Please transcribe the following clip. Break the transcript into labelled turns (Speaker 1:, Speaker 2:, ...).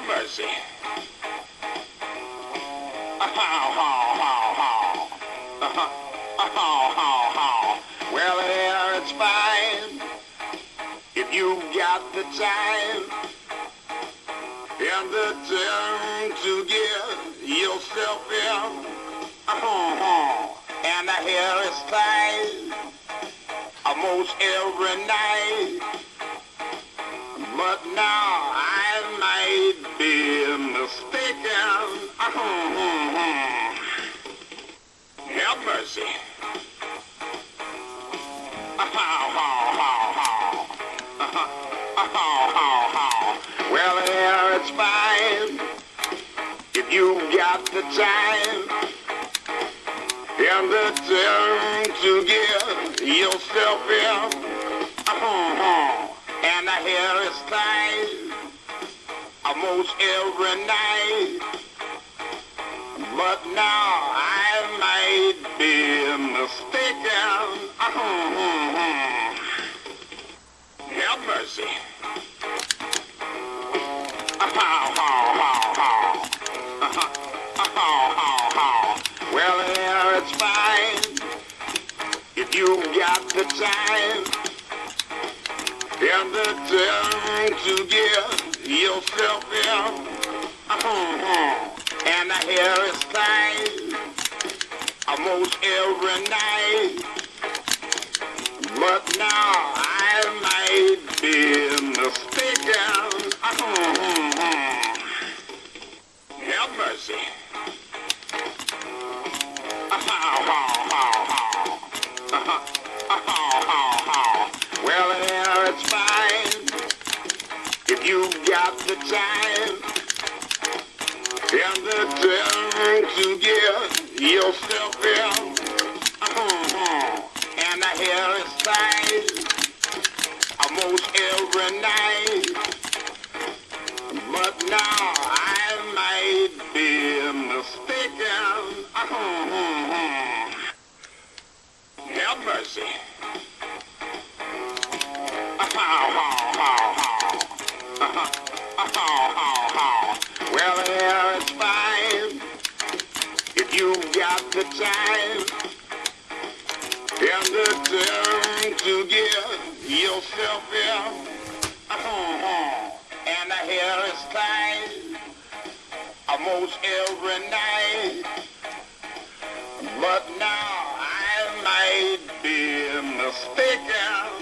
Speaker 1: Have mercy. Well, here it's fine. If you got the time and the time to give yourself in. And the hair is tight almost every night. But now mistaken. Have mercy. Well, yeah, it's fine if you got the time and the time to give yourself in. And hair is tight almost every night. But now I might be mistaken. Have mercy. Well, yeah, it's fine if you got the time and the time to give yourself in. Uh-huh. And the hair is tight almost every night. But now I might be mistaken. Uh-huh. Have mercy. Got the time and the time to give yourself in. Uh-huh. And the hair is tight almost every night. But now I might be mistaken. Uh-huh. Have mercy. And the time to give yourself in. Uh-huh. And the hair is tight almost every night. But now I might be mistaken.